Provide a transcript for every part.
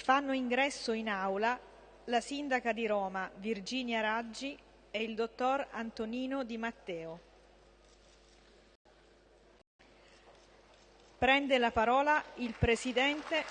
fanno ingresso in aula la sindaca di Roma Virginia Raggi e il dottor Antonino Di Matteo. Prende la parola il presidente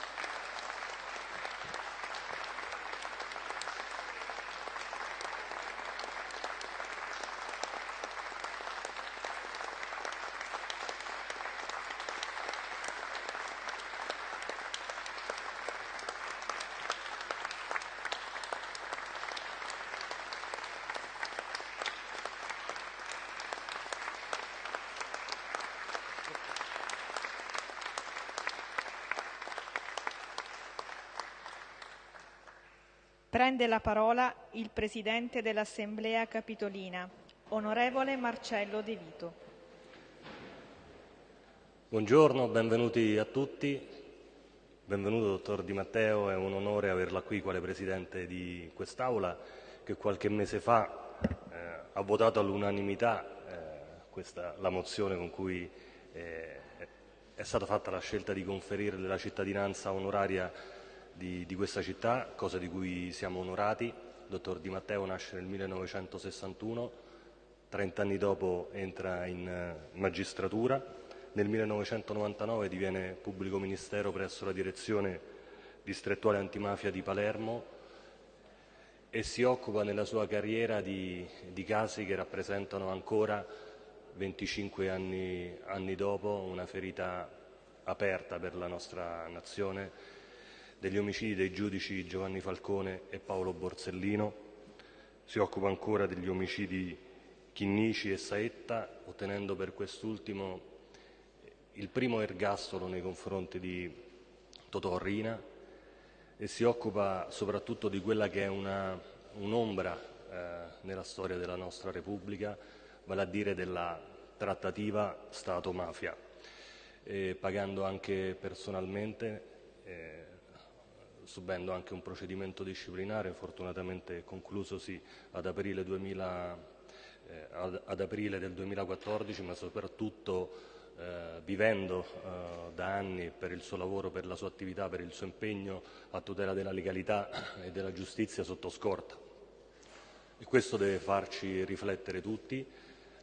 Prende la parola il Presidente dell'Assemblea Capitolina, Onorevole Marcello De Vito. Buongiorno, benvenuti a tutti. Benvenuto dottor Di Matteo, è un onore averla qui quale Presidente di quest'Aula che qualche mese fa eh, ha votato all'unanimità eh, la mozione con cui eh, è stata fatta la scelta di conferire la cittadinanza onoraria di, di questa città, cosa di cui siamo onorati. Il dottor Di Matteo nasce nel 1961, 30 anni dopo entra in uh, magistratura, nel 1999 diviene pubblico ministero presso la direzione distrettuale antimafia di Palermo e si occupa nella sua carriera di, di casi che rappresentano ancora 25 anni, anni dopo una ferita aperta per la nostra nazione degli omicidi dei giudici Giovanni Falcone e Paolo Borsellino, si occupa ancora degli omicidi Chinnici e Saetta, ottenendo per quest'ultimo il primo ergastolo nei confronti di Totò Rina. E si occupa soprattutto di quella che è un'ombra eh, nella storia della nostra Repubblica, vale a dire della trattativa Stato-mafia, pagando anche personalmente eh, subendo anche un procedimento disciplinare, fortunatamente conclusosi ad aprile, 2000, eh, ad, ad aprile del 2014, ma soprattutto eh, vivendo eh, da anni per il suo lavoro, per la sua attività, per il suo impegno a tutela della legalità e della giustizia sotto scorta. E questo deve farci riflettere tutti,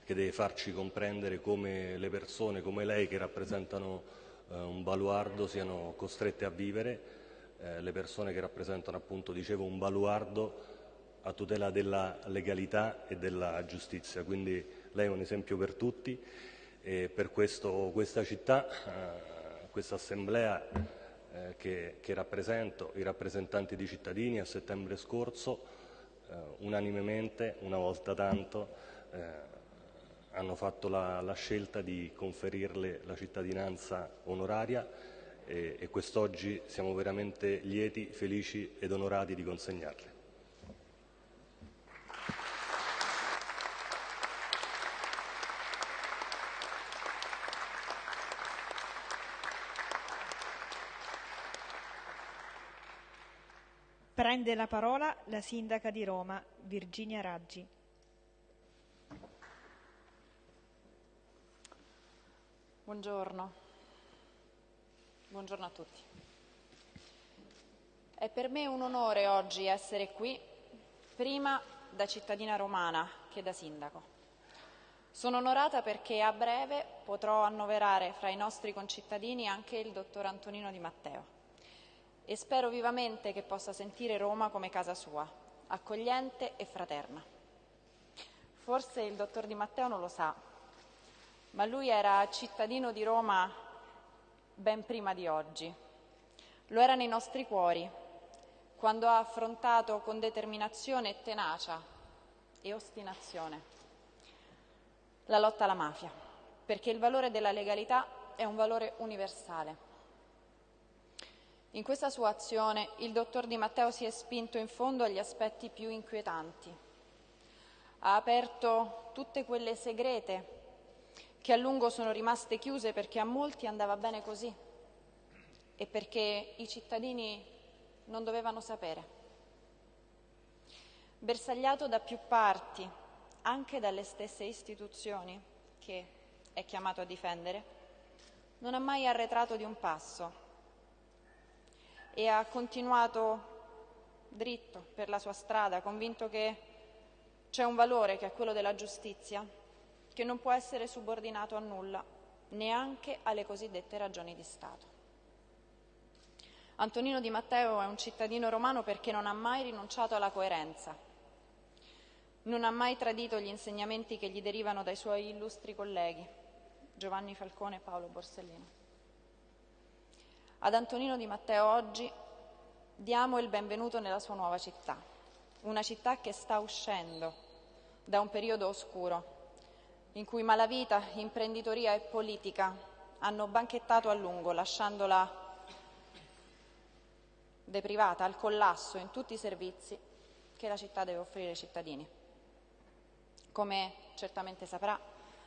che deve farci comprendere come le persone come lei che rappresentano eh, un baluardo siano costrette a vivere eh, le persone che rappresentano appunto, dicevo, un baluardo a tutela della legalità e della giustizia. Quindi lei è un esempio per tutti e per questo questa città, eh, questa assemblea eh, che, che, rappresento, i rappresentanti di cittadini a settembre scorso, eh, unanimemente, una volta tanto, eh, hanno fatto la, la scelta di conferirle la cittadinanza onoraria e, e quest'oggi siamo veramente lieti, felici ed onorati di consegnarle. Prende la parola la sindaca di Roma, Virginia Raggi. Buongiorno. Buongiorno a tutti. È per me un onore oggi essere qui, prima da cittadina romana che da sindaco. Sono onorata perché a breve potrò annoverare fra i nostri concittadini anche il dottor Antonino Di Matteo e spero vivamente che possa sentire Roma come casa sua, accogliente e fraterna. Forse il dottor Di Matteo non lo sa, ma lui era cittadino di Roma ben prima di oggi. Lo era nei nostri cuori, quando ha affrontato con determinazione e tenacia e ostinazione la lotta alla mafia, perché il valore della legalità è un valore universale. In questa sua azione il dottor Di Matteo si è spinto in fondo agli aspetti più inquietanti. Ha aperto tutte quelle segrete che a lungo sono rimaste chiuse perché a molti andava bene così e perché i cittadini non dovevano sapere. Bersagliato da più parti, anche dalle stesse istituzioni che è chiamato a difendere, non ha mai arretrato di un passo e ha continuato dritto per la sua strada, convinto che c'è un valore che è quello della giustizia, che non può essere subordinato a nulla, neanche alle cosiddette ragioni di Stato. Antonino Di Matteo è un cittadino romano perché non ha mai rinunciato alla coerenza, non ha mai tradito gli insegnamenti che gli derivano dai suoi illustri colleghi, Giovanni Falcone e Paolo Borsellino. Ad Antonino Di Matteo oggi diamo il benvenuto nella sua nuova città, una città che sta uscendo da un periodo oscuro in cui malavita, imprenditoria e politica hanno banchettato a lungo, lasciandola deprivata al collasso in tutti i servizi che la città deve offrire ai cittadini. Come certamente saprà,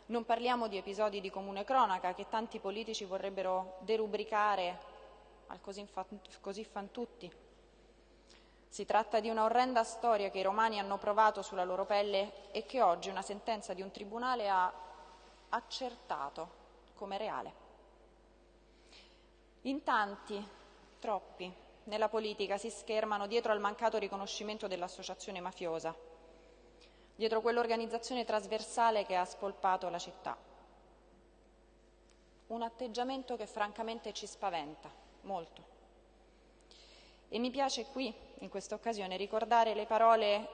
non parliamo di episodi di comune cronaca che tanti politici vorrebbero derubricare al così, così fan tutti. Si tratta di una orrenda storia che i romani hanno provato sulla loro pelle e che oggi una sentenza di un tribunale ha accertato come reale. In tanti, troppi, nella politica si schermano dietro al mancato riconoscimento dell'associazione mafiosa, dietro quell'organizzazione trasversale che ha spolpato la città. Un atteggiamento che francamente ci spaventa molto. E mi piace qui, in questa occasione, ricordare le parole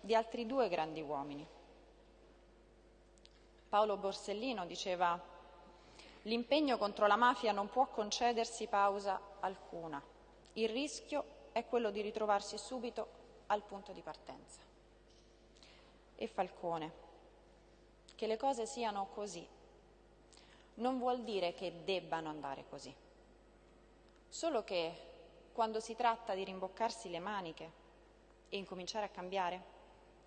di altri due grandi uomini. Paolo Borsellino diceva l'impegno contro la mafia non può concedersi pausa alcuna il rischio è quello di ritrovarsi subito al punto di partenza. E Falcone, che le cose siano così, non vuol dire che debbano andare così, solo che quando si tratta di rimboccarsi le maniche e incominciare a cambiare,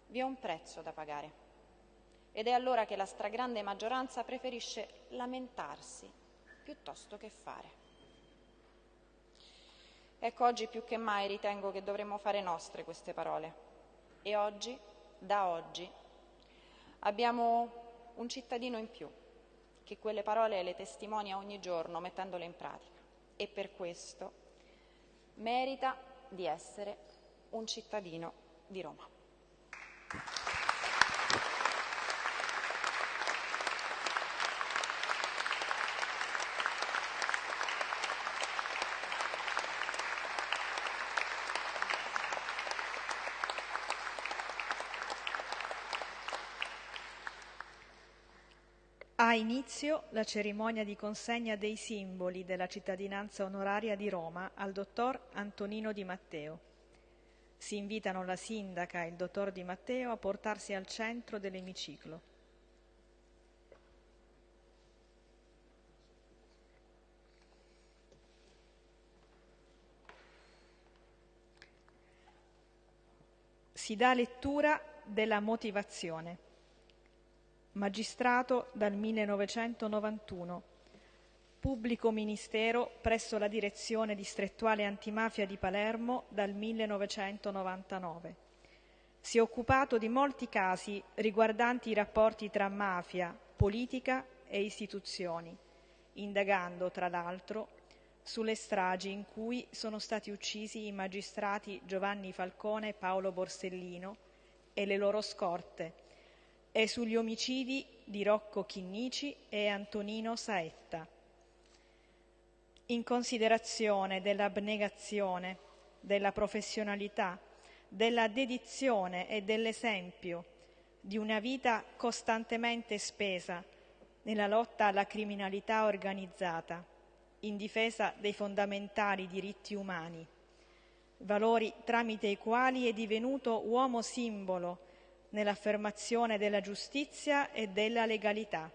vi è un prezzo da pagare. Ed è allora che la stragrande maggioranza preferisce lamentarsi piuttosto che fare. Ecco, oggi più che mai ritengo che dovremmo fare nostre queste parole. E oggi, da oggi, abbiamo un cittadino in più che quelle parole le testimonia ogni giorno mettendole in pratica e per questo merita di essere un cittadino di Roma. Ha inizio la cerimonia di consegna dei simboli della cittadinanza onoraria di Roma al dottor Antonino Di Matteo. Si invitano la sindaca e il dottor Di Matteo a portarsi al centro dell'emiciclo. Si dà lettura della motivazione magistrato dal 1991, pubblico ministero presso la direzione distrettuale antimafia di Palermo dal 1999. Si è occupato di molti casi riguardanti i rapporti tra mafia, politica e istituzioni, indagando tra l'altro sulle stragi in cui sono stati uccisi i magistrati Giovanni Falcone e Paolo Borsellino e le loro scorte, e sugli omicidi di Rocco Chinnici e Antonino Saetta. In considerazione dell'abnegazione, della professionalità, della dedizione e dell'esempio di una vita costantemente spesa nella lotta alla criminalità organizzata, in difesa dei fondamentali diritti umani, valori tramite i quali è divenuto uomo simbolo nell'affermazione della giustizia e della legalità,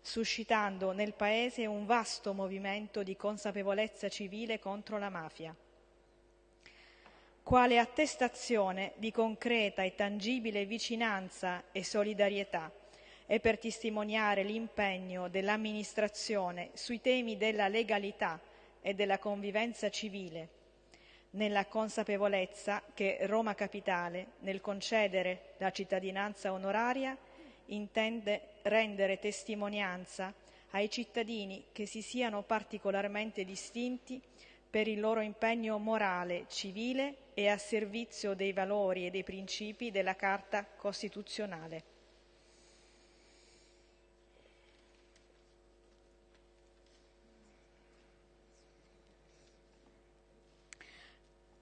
suscitando nel Paese un vasto movimento di consapevolezza civile contro la mafia. Quale attestazione di concreta e tangibile vicinanza e solidarietà e per testimoniare l'impegno dell'amministrazione sui temi della legalità e della convivenza civile nella consapevolezza che Roma Capitale, nel concedere la cittadinanza onoraria, intende rendere testimonianza ai cittadini che si siano particolarmente distinti per il loro impegno morale, civile e a servizio dei valori e dei principi della Carta Costituzionale.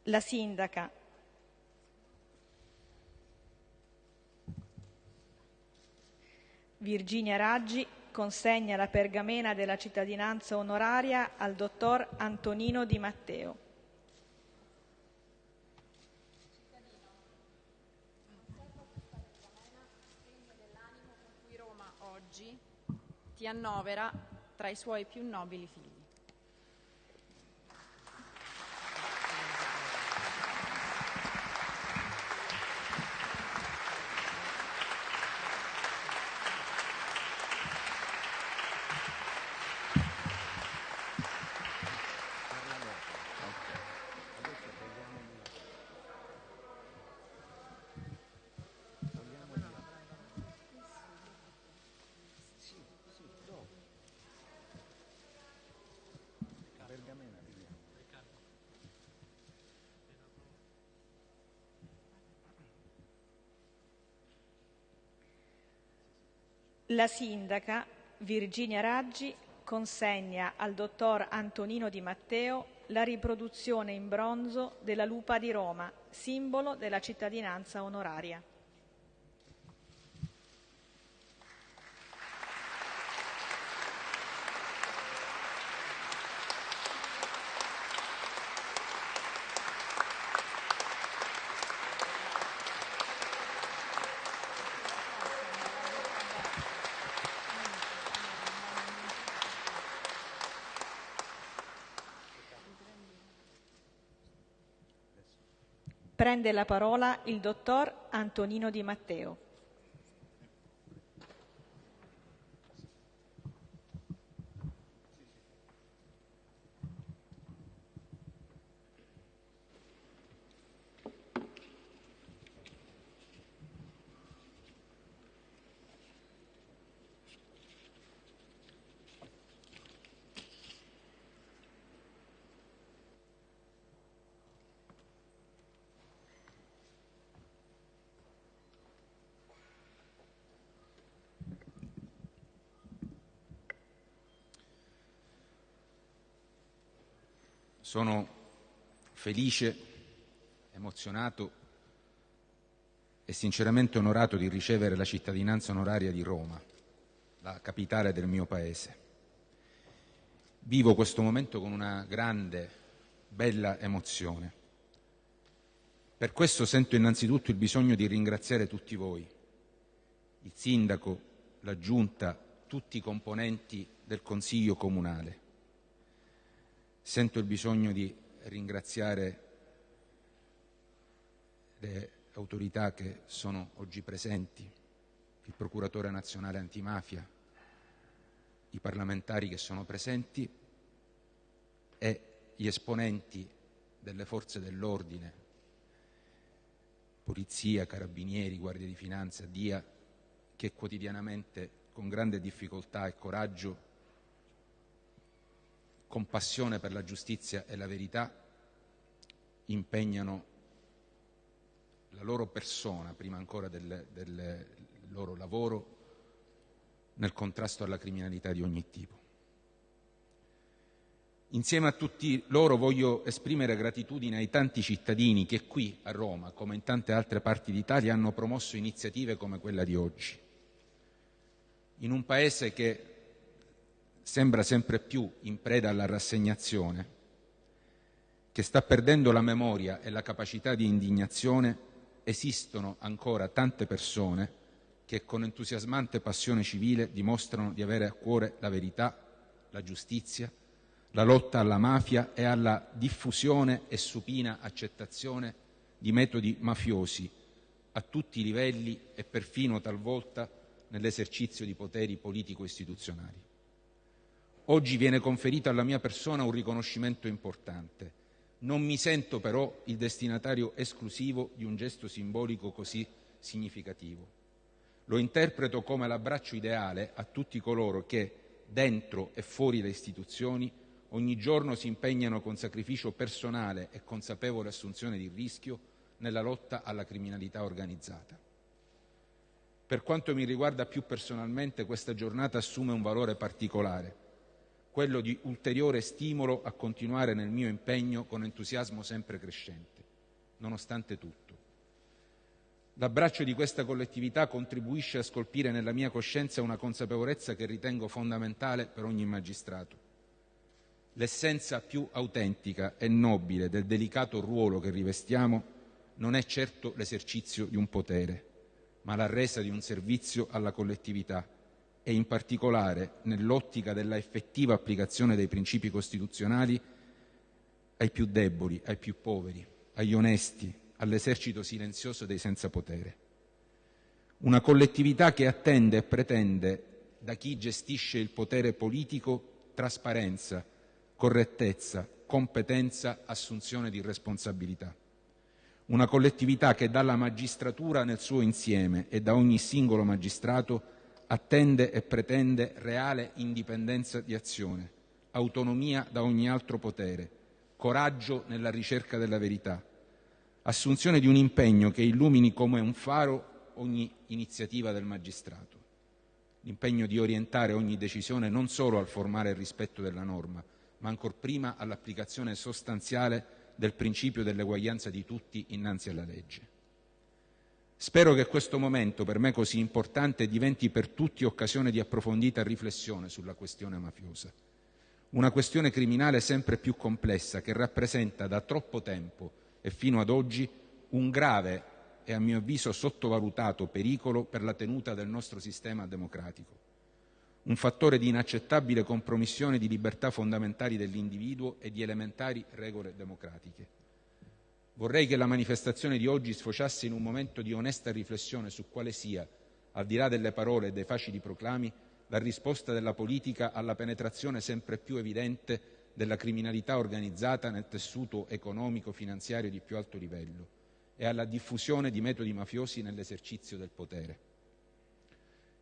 La sindaca Virginia Raggi consegna la pergamena della cittadinanza onoraria al dottor Antonino Di Matteo. oggi ti annovera tra i suoi più nobili figli. La sindaca Virginia Raggi consegna al dottor Antonino Di Matteo la riproduzione in bronzo della Lupa di Roma, simbolo della cittadinanza onoraria. Prende la parola il dottor Antonino Di Matteo. Sono felice, emozionato e sinceramente onorato di ricevere la cittadinanza onoraria di Roma, la capitale del mio paese. Vivo questo momento con una grande, bella emozione. Per questo sento innanzitutto il bisogno di ringraziare tutti voi, il sindaco, la giunta, tutti i componenti del Consiglio comunale Sento il bisogno di ringraziare le autorità che sono oggi presenti, il procuratore nazionale antimafia, i parlamentari che sono presenti e gli esponenti delle forze dell'ordine, polizia, carabinieri, guardia di finanza, DIA, che quotidianamente con grande difficoltà e coraggio con passione per la giustizia e la verità, impegnano la loro persona, prima ancora del, del loro lavoro, nel contrasto alla criminalità di ogni tipo. Insieme a tutti loro voglio esprimere gratitudine ai tanti cittadini che qui a Roma, come in tante altre parti d'Italia, hanno promosso iniziative come quella di oggi. In un paese che sembra sempre più in preda alla rassegnazione, che sta perdendo la memoria e la capacità di indignazione, esistono ancora tante persone che con entusiasmante passione civile dimostrano di avere a cuore la verità, la giustizia, la lotta alla mafia e alla diffusione e supina accettazione di metodi mafiosi a tutti i livelli e perfino talvolta nell'esercizio di poteri politico-istituzionali. Oggi viene conferito alla mia persona un riconoscimento importante. Non mi sento però il destinatario esclusivo di un gesto simbolico così significativo. Lo interpreto come l'abbraccio ideale a tutti coloro che, dentro e fuori le istituzioni, ogni giorno si impegnano con sacrificio personale e consapevole assunzione di rischio nella lotta alla criminalità organizzata. Per quanto mi riguarda più personalmente, questa giornata assume un valore particolare, quello di ulteriore stimolo a continuare nel mio impegno con entusiasmo sempre crescente, nonostante tutto. L'abbraccio di questa collettività contribuisce a scolpire nella mia coscienza una consapevolezza che ritengo fondamentale per ogni magistrato. L'essenza più autentica e nobile del delicato ruolo che rivestiamo non è certo l'esercizio di un potere, ma la resa di un servizio alla collettività e in particolare nell'ottica della effettiva applicazione dei principi costituzionali ai più deboli, ai più poveri, agli onesti, all'esercito silenzioso dei senza potere. Una collettività che attende e pretende da chi gestisce il potere politico trasparenza, correttezza, competenza, assunzione di responsabilità una collettività che dalla magistratura nel suo insieme e da ogni singolo magistrato attende e pretende reale indipendenza di azione, autonomia da ogni altro potere, coraggio nella ricerca della verità, assunzione di un impegno che illumini come un faro ogni iniziativa del magistrato, l'impegno di orientare ogni decisione non solo al formale rispetto della norma, ma ancor prima all'applicazione sostanziale del principio dell'eguaglianza di tutti innanzi alla legge. Spero che questo momento, per me così importante, diventi per tutti occasione di approfondita riflessione sulla questione mafiosa. Una questione criminale sempre più complessa che rappresenta da troppo tempo e fino ad oggi un grave e a mio avviso sottovalutato pericolo per la tenuta del nostro sistema democratico un fattore di inaccettabile compromissione di libertà fondamentali dell'individuo e di elementari regole democratiche. Vorrei che la manifestazione di oggi sfociasse in un momento di onesta riflessione su quale sia, al di là delle parole e dei facili proclami, la risposta della politica alla penetrazione sempre più evidente della criminalità organizzata nel tessuto economico-finanziario di più alto livello e alla diffusione di metodi mafiosi nell'esercizio del potere.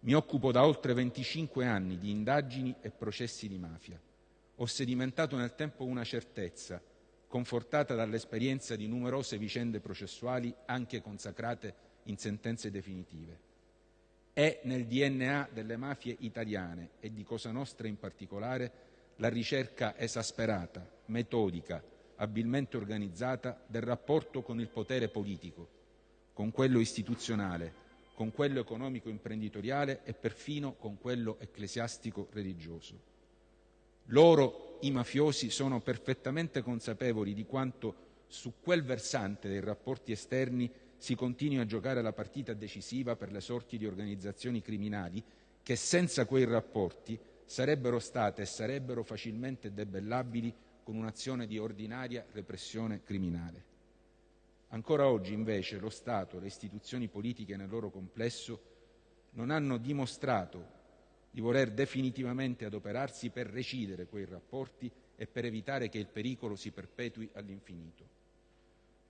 Mi occupo da oltre 25 anni di indagini e processi di mafia. Ho sedimentato nel tempo una certezza, confortata dall'esperienza di numerose vicende processuali anche consacrate in sentenze definitive. È nel DNA delle mafie italiane e di Cosa Nostra in particolare la ricerca esasperata, metodica, abilmente organizzata del rapporto con il potere politico, con quello istituzionale, con quello economico-imprenditoriale e perfino con quello ecclesiastico-religioso. Loro, i mafiosi, sono perfettamente consapevoli di quanto su quel versante dei rapporti esterni si continui a giocare la partita decisiva per le sorti di organizzazioni criminali che senza quei rapporti sarebbero state e sarebbero facilmente debellabili con un'azione di ordinaria repressione criminale. Ancora oggi, invece, lo Stato, le istituzioni politiche nel loro complesso non hanno dimostrato di voler definitivamente adoperarsi per recidere quei rapporti e per evitare che il pericolo si perpetui all'infinito.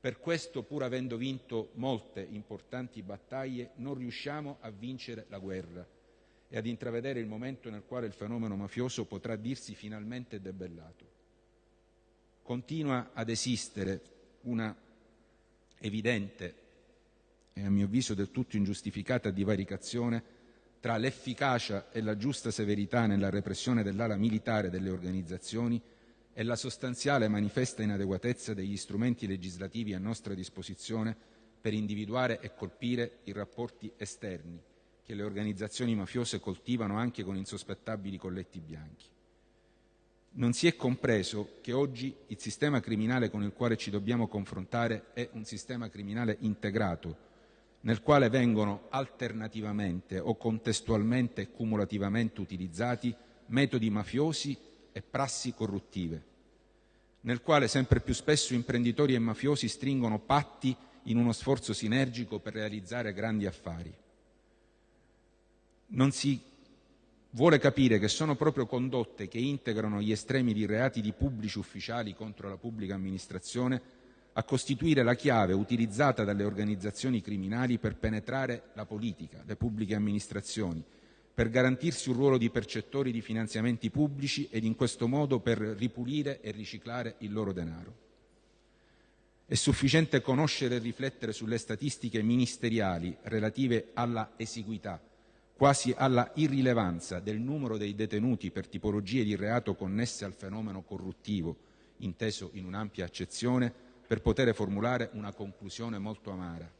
Per questo, pur avendo vinto molte importanti battaglie, non riusciamo a vincere la guerra e ad intravedere il momento nel quale il fenomeno mafioso potrà dirsi finalmente debellato. Continua ad esistere una evidente e a mio avviso del tutto ingiustificata divaricazione tra l'efficacia e la giusta severità nella repressione dell'ala militare delle organizzazioni e la sostanziale manifesta inadeguatezza degli strumenti legislativi a nostra disposizione per individuare e colpire i rapporti esterni che le organizzazioni mafiose coltivano anche con insospettabili colletti bianchi. Non si è compreso che oggi il sistema criminale con il quale ci dobbiamo confrontare è un sistema criminale integrato, nel quale vengono alternativamente o contestualmente e cumulativamente utilizzati metodi mafiosi e prassi corruttive, nel quale sempre più spesso imprenditori e mafiosi stringono patti in uno sforzo sinergico per realizzare grandi affari. Non si vuole capire che sono proprio condotte che integrano gli estremi di reati di pubblici ufficiali contro la pubblica amministrazione a costituire la chiave utilizzata dalle organizzazioni criminali per penetrare la politica, le pubbliche amministrazioni, per garantirsi un ruolo di percettori di finanziamenti pubblici ed in questo modo per ripulire e riciclare il loro denaro. È sufficiente conoscere e riflettere sulle statistiche ministeriali relative alla esiguità, quasi alla irrilevanza del numero dei detenuti per tipologie di reato connesse al fenomeno corruttivo, inteso in un'ampia accezione, per poter formulare una conclusione molto amara.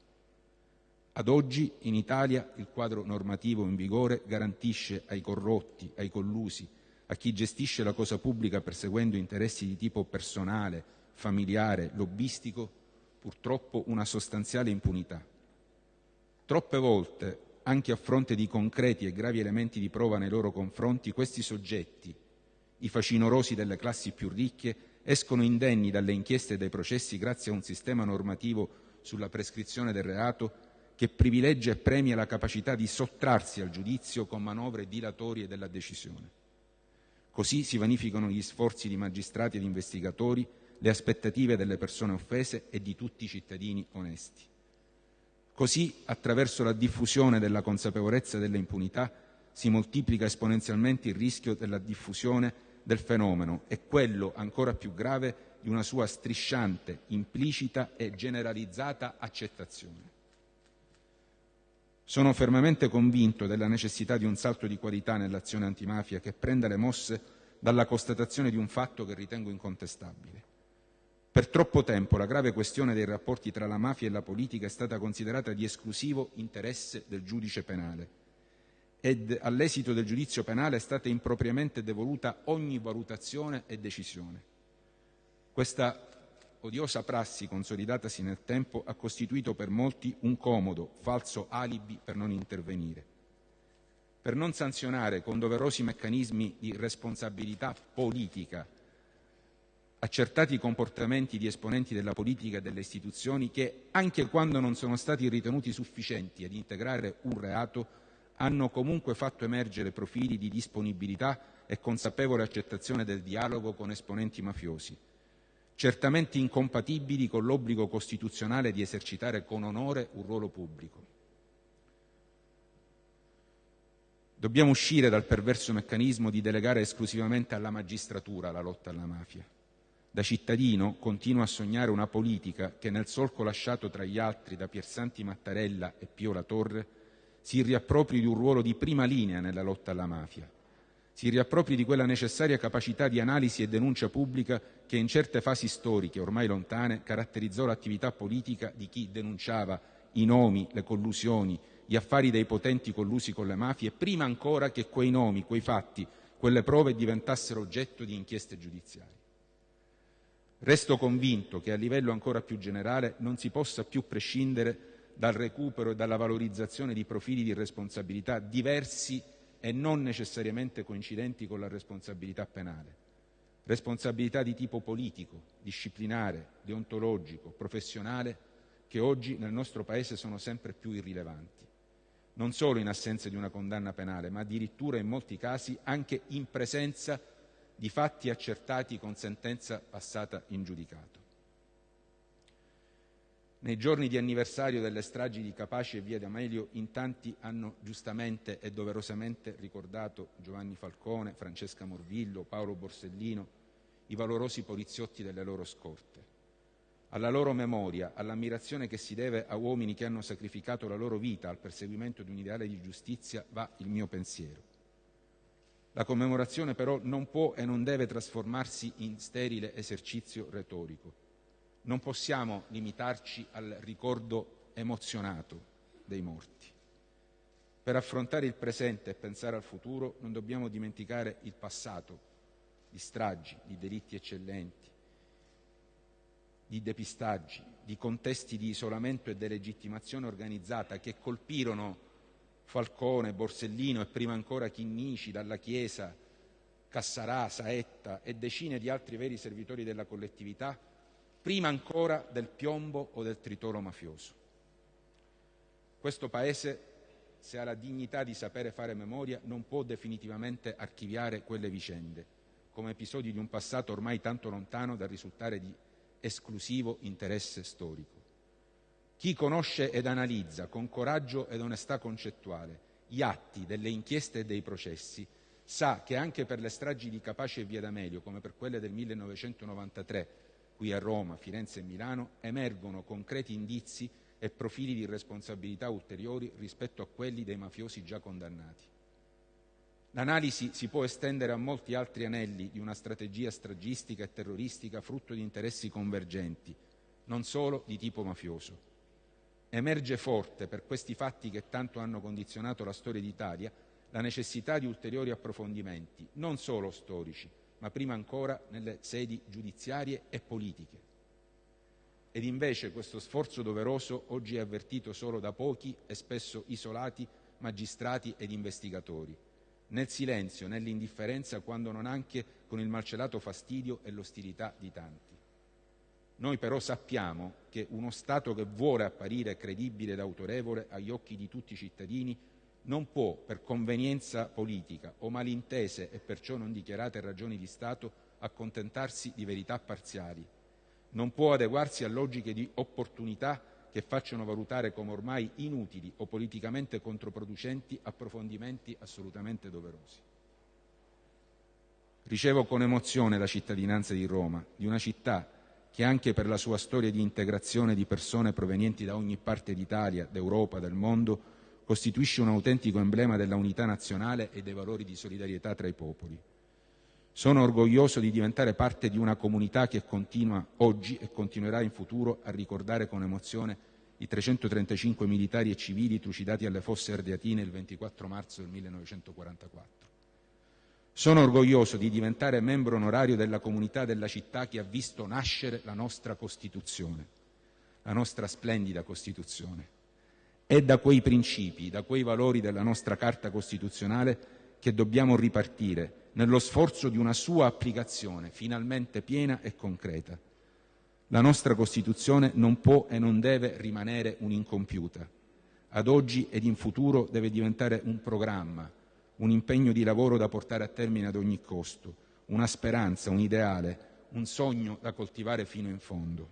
Ad oggi in Italia il quadro normativo in vigore garantisce ai corrotti, ai collusi, a chi gestisce la cosa pubblica perseguendo interessi di tipo personale, familiare, lobbistico, purtroppo una sostanziale impunità. Troppe volte, anche a fronte di concreti e gravi elementi di prova nei loro confronti, questi soggetti, i facinorosi delle classi più ricche, escono indenni dalle inchieste e dai processi grazie a un sistema normativo sulla prescrizione del reato che privilegia e premia la capacità di sottrarsi al giudizio con manovre dilatorie della decisione. Così si vanificano gli sforzi di magistrati ed investigatori, le aspettative delle persone offese e di tutti i cittadini onesti. Così, attraverso la diffusione della consapevolezza delle impunità, si moltiplica esponenzialmente il rischio della diffusione del fenomeno e quello, ancora più grave, di una sua strisciante, implicita e generalizzata accettazione. Sono fermamente convinto della necessità di un salto di qualità nell'azione antimafia che prenda le mosse dalla constatazione di un fatto che ritengo incontestabile. Per troppo tempo la grave questione dei rapporti tra la mafia e la politica è stata considerata di esclusivo interesse del giudice penale ed all'esito del giudizio penale è stata impropriamente devoluta ogni valutazione e decisione. Questa odiosa prassi consolidatasi nel tempo ha costituito per molti un comodo, falso alibi per non intervenire. Per non sanzionare con doverosi meccanismi di responsabilità politica accertati comportamenti di esponenti della politica e delle istituzioni che, anche quando non sono stati ritenuti sufficienti ad integrare un reato, hanno comunque fatto emergere profili di disponibilità e consapevole accettazione del dialogo con esponenti mafiosi, certamente incompatibili con l'obbligo costituzionale di esercitare con onore un ruolo pubblico. Dobbiamo uscire dal perverso meccanismo di delegare esclusivamente alla magistratura la lotta alla mafia. Da cittadino continuo a sognare una politica che, nel solco lasciato tra gli altri da Piersanti Mattarella e Pio La Torre, si riappropri di un ruolo di prima linea nella lotta alla mafia, si riappropri di quella necessaria capacità di analisi e denuncia pubblica che in certe fasi storiche ormai lontane caratterizzò l'attività politica di chi denunciava i nomi, le collusioni, gli affari dei potenti collusi con le mafie, prima ancora che quei nomi, quei fatti, quelle prove diventassero oggetto di inchieste giudiziarie. Resto convinto che a livello ancora più generale non si possa più prescindere dal recupero e dalla valorizzazione di profili di responsabilità diversi e non necessariamente coincidenti con la responsabilità penale. Responsabilità di tipo politico, disciplinare, deontologico, professionale, che oggi nel nostro Paese sono sempre più irrilevanti. Non solo in assenza di una condanna penale, ma addirittura in molti casi anche in presenza di fatti accertati con sentenza passata in giudicato. Nei giorni di anniversario delle stragi di Capaci e Via D'Amelio in tanti hanno giustamente e doverosamente ricordato Giovanni Falcone, Francesca Morvillo, Paolo Borsellino, i valorosi poliziotti delle loro scorte. Alla loro memoria, all'ammirazione che si deve a uomini che hanno sacrificato la loro vita al perseguimento di un ideale di giustizia va il mio pensiero. La commemorazione però non può e non deve trasformarsi in sterile esercizio retorico non possiamo limitarci al ricordo emozionato dei morti. Per affrontare il presente e pensare al futuro non dobbiamo dimenticare il passato di stragi, di delitti eccellenti, di depistaggi, di contesti di isolamento e delegittimazione organizzata che colpirono Falcone, Borsellino e prima ancora Chinnici, dalla Chiesa, Cassarà, Saetta e decine di altri veri servitori della collettività prima ancora del piombo o del tritolo mafioso. Questo Paese, se ha la dignità di sapere fare memoria, non può definitivamente archiviare quelle vicende, come episodi di un passato ormai tanto lontano da risultare di esclusivo interesse storico. Chi conosce ed analizza con coraggio ed onestà concettuale gli atti delle inchieste e dei processi, sa che anche per le stragi di Capace e Via D'Amelio, come per quelle del 1993, qui a Roma, Firenze e Milano, emergono concreti indizi e profili di responsabilità ulteriori rispetto a quelli dei mafiosi già condannati. L'analisi si può estendere a molti altri anelli di una strategia stragistica e terroristica frutto di interessi convergenti, non solo di tipo mafioso. Emerge forte, per questi fatti che tanto hanno condizionato la storia d'Italia, la necessità di ulteriori approfondimenti, non solo storici, ma prima ancora nelle sedi giudiziarie e politiche. Ed invece questo sforzo doveroso oggi è avvertito solo da pochi e spesso isolati magistrati ed investigatori, nel silenzio, nell'indifferenza, quando non anche con il malcelato fastidio e l'ostilità di tanti. Noi però sappiamo che uno Stato che vuole apparire credibile ed autorevole agli occhi di tutti i cittadini non può, per convenienza politica o malintese e perciò non dichiarate ragioni di Stato, accontentarsi di verità parziali. Non può adeguarsi a logiche di opportunità che facciano valutare come ormai inutili o politicamente controproducenti approfondimenti assolutamente doverosi. Ricevo con emozione la cittadinanza di Roma, di una città che anche per la sua storia di integrazione di persone provenienti da ogni parte d'Italia, d'Europa, del mondo, costituisce un autentico emblema della unità nazionale e dei valori di solidarietà tra i popoli. Sono orgoglioso di diventare parte di una comunità che continua oggi e continuerà in futuro a ricordare con emozione i 335 militari e civili trucidati alle fosse ardeatine il 24 marzo del 1944. Sono orgoglioso di diventare membro onorario della comunità della città che ha visto nascere la nostra Costituzione, la nostra splendida Costituzione. È da quei principi, da quei valori della nostra Carta Costituzionale che dobbiamo ripartire nello sforzo di una sua applicazione finalmente piena e concreta. La nostra Costituzione non può e non deve rimanere un'incompiuta. Ad oggi ed in futuro deve diventare un programma, un impegno di lavoro da portare a termine ad ogni costo, una speranza, un ideale, un sogno da coltivare fino in fondo,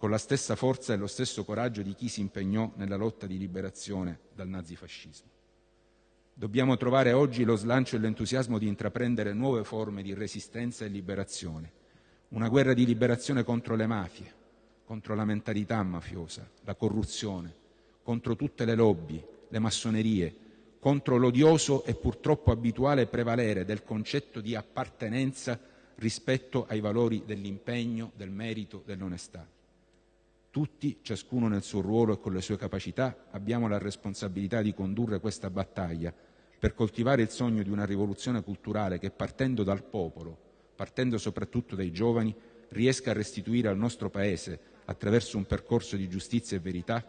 con la stessa forza e lo stesso coraggio di chi si impegnò nella lotta di liberazione dal nazifascismo. Dobbiamo trovare oggi lo slancio e l'entusiasmo di intraprendere nuove forme di resistenza e liberazione, una guerra di liberazione contro le mafie, contro la mentalità mafiosa, la corruzione, contro tutte le lobby, le massonerie, contro l'odioso e purtroppo abituale prevalere del concetto di appartenenza rispetto ai valori dell'impegno, del merito, dell'onestà. Tutti, ciascuno nel suo ruolo e con le sue capacità, abbiamo la responsabilità di condurre questa battaglia per coltivare il sogno di una rivoluzione culturale che, partendo dal popolo, partendo soprattutto dai giovani, riesca a restituire al nostro Paese, attraverso un percorso di giustizia e verità,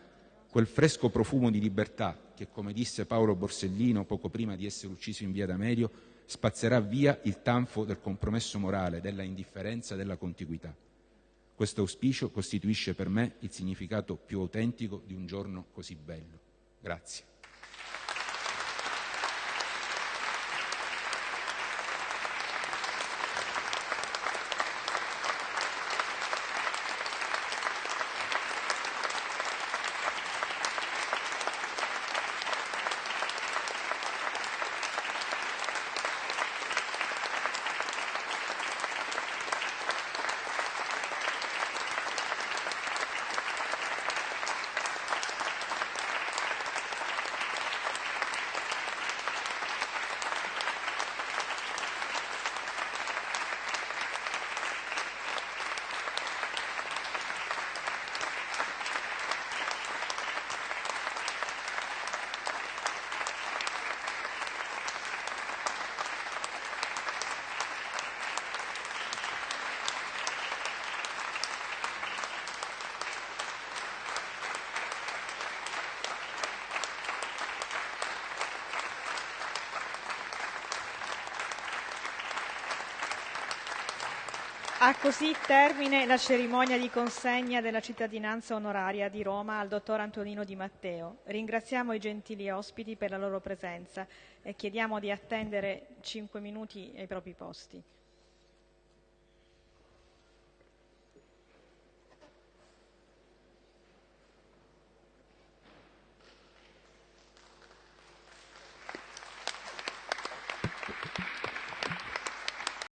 quel fresco profumo di libertà che, come disse Paolo Borsellino poco prima di essere ucciso in via D'Amelio, spazzerà via il tanfo del compromesso morale, della indifferenza, della contiguità. Questo auspicio costituisce per me il significato più autentico di un giorno così bello. Grazie. Ha così termine la cerimonia di consegna della cittadinanza onoraria di Roma al dottor Antonino Di Matteo. Ringraziamo i gentili ospiti per la loro presenza e chiediamo di attendere cinque minuti ai propri posti.